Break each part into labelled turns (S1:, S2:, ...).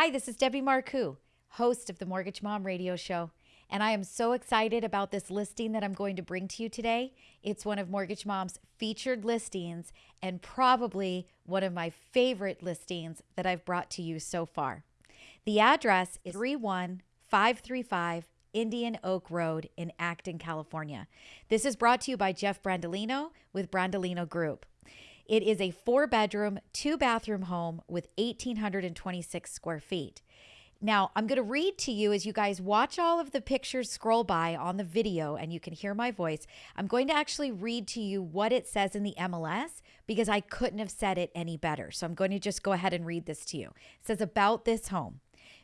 S1: Hi, this is Debbie Marcoux, host of the Mortgage Mom Radio Show. And I am so excited about this listing that I'm going to bring to you today. It's one of Mortgage Mom's featured listings and probably one of my favorite listings that I've brought to you so far. The address is 31535 Indian Oak Road in Acton, California. This is brought to you by Jeff Brandolino with Brandolino Group. It is a four bedroom, two bathroom home with 1,826 square feet. Now, I'm going to read to you as you guys watch all of the pictures scroll by on the video and you can hear my voice. I'm going to actually read to you what it says in the MLS because I couldn't have said it any better. So I'm going to just go ahead and read this to you. It says about this home.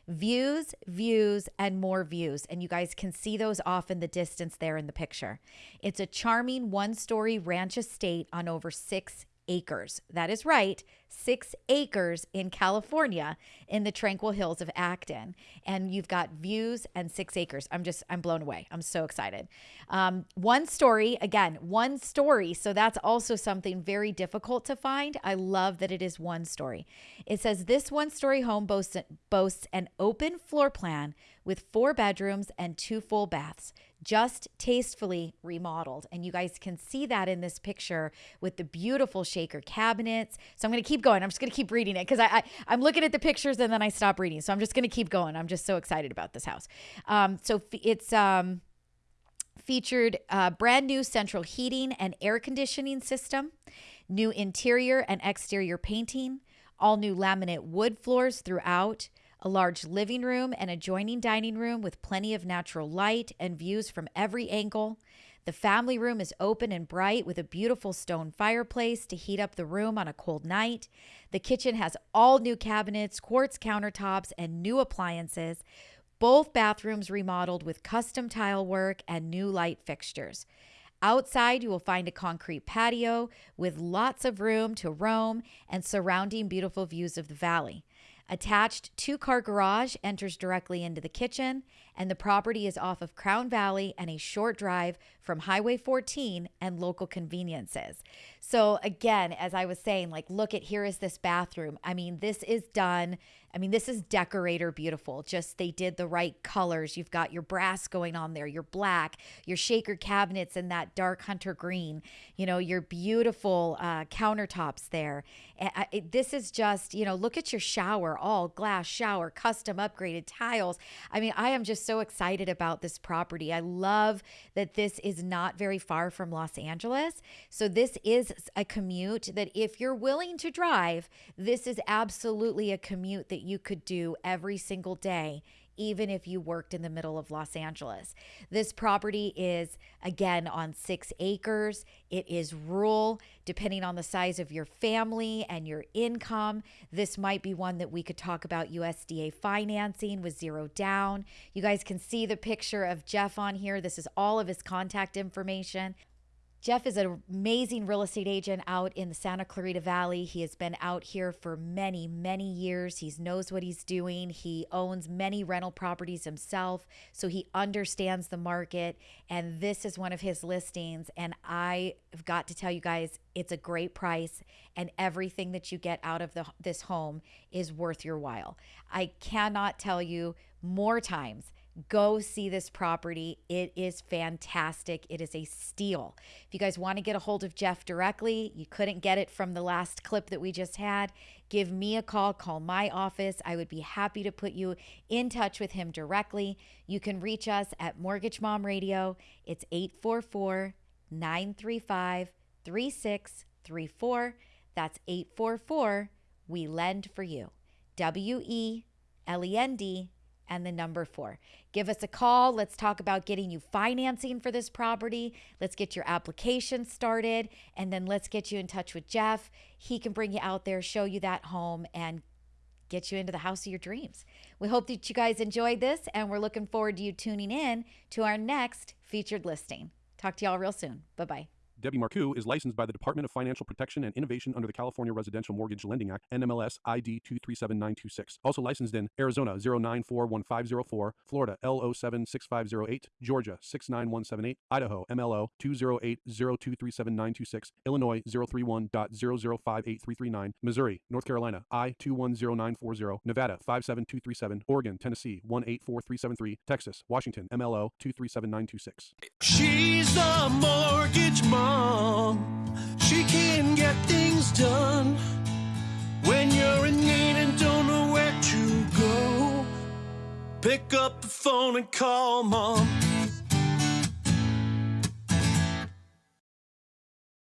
S1: Views, views, and more views. And you guys can see those off in the distance there in the picture. It's a charming one story ranch estate on over six acres. That is right, six acres in California in the tranquil hills of Acton. And you've got views and six acres. I'm just, I'm blown away. I'm so excited. Um, one story, again, one story. So that's also something very difficult to find. I love that it is one story. It says this one story home boasts, boasts an open floor plan with four bedrooms and two full baths, just tastefully remodeled. And you guys can see that in this picture with the beautiful shaker cabinets. So I'm going to keep going. I'm just going to keep reading it because I, I, am looking at the pictures and then I stop reading. So I'm just going to keep going. I'm just so excited about this house. Um, so it's um, featured uh, brand new central heating and air conditioning system, new interior and exterior painting, all new laminate wood floors throughout a large living room and adjoining dining room with plenty of natural light and views from every angle. The family room is open and bright with a beautiful stone fireplace to heat up the room on a cold night. The kitchen has all new cabinets, quartz countertops, and new appliances. Both bathrooms remodeled with custom tile work and new light fixtures. Outside, you will find a concrete patio with lots of room to roam and surrounding beautiful views of the valley. Attached two car garage enters directly into the kitchen, and the property is off of Crown Valley and a short drive from Highway 14 and local conveniences. So, again, as I was saying, like, look at here is this bathroom. I mean, this is done I mean, this is decorator beautiful. Just they did the right colors. You've got your brass going on there, your black, your shaker cabinets in that dark hunter green, you know, your beautiful uh, countertops there. It, this is just, you know, look at your shower, all glass shower, custom upgraded tiles. I mean, I am just so excited about this property. I love that this is not very far from Los Angeles. So this is a commute that if you're willing to drive, this is absolutely a commute that you could do every single day even if you worked in the middle of Los Angeles. This property is, again, on six acres. It is rural, depending on the size of your family and your income. This might be one that we could talk about USDA financing with zero down. You guys can see the picture of Jeff on here. This is all of his contact information. Jeff is an amazing real estate agent out in the Santa Clarita Valley. He has been out here for many, many years. He knows what he's doing. He owns many rental properties himself, so he understands the market. And this is one of his listings. And I have got to tell you guys, it's a great price, and everything that you get out of the, this home is worth your while. I cannot tell you more times go see this property. It is fantastic. It is a steal. If you guys want to get a hold of Jeff directly, you couldn't get it from the last clip that we just had, give me a call, call my office. I would be happy to put you in touch with him directly. You can reach us at Mortgage Mom Radio. It's 844 935 3634. That's 844 We Lend for You. W E L E N D and the number four. Give us a call. Let's talk about getting you financing for this property. Let's get your application started, and then let's get you in touch with Jeff. He can bring you out there, show you that home, and get you into the house of your dreams. We hope that you guys enjoyed this, and we're looking forward to you tuning in to our next featured listing. Talk to y'all real soon. Bye bye.
S2: Debbie Marcoux is licensed by the Department of Financial Protection and Innovation under the California Residential Mortgage Lending Act, NMLS ID 237926. Also licensed in Arizona 0941504, Florida L076508, Georgia 69178, Idaho MLO 208023796, Illinois 031.0058339, Missouri, North Carolina I 210940, Nevada 57237, Oregon, Tennessee 184373, Texas, Washington MLO 237926.
S3: She's the mortgage mom. She can get things done when you're in need and don't know where to go. Pick up the phone and call mom.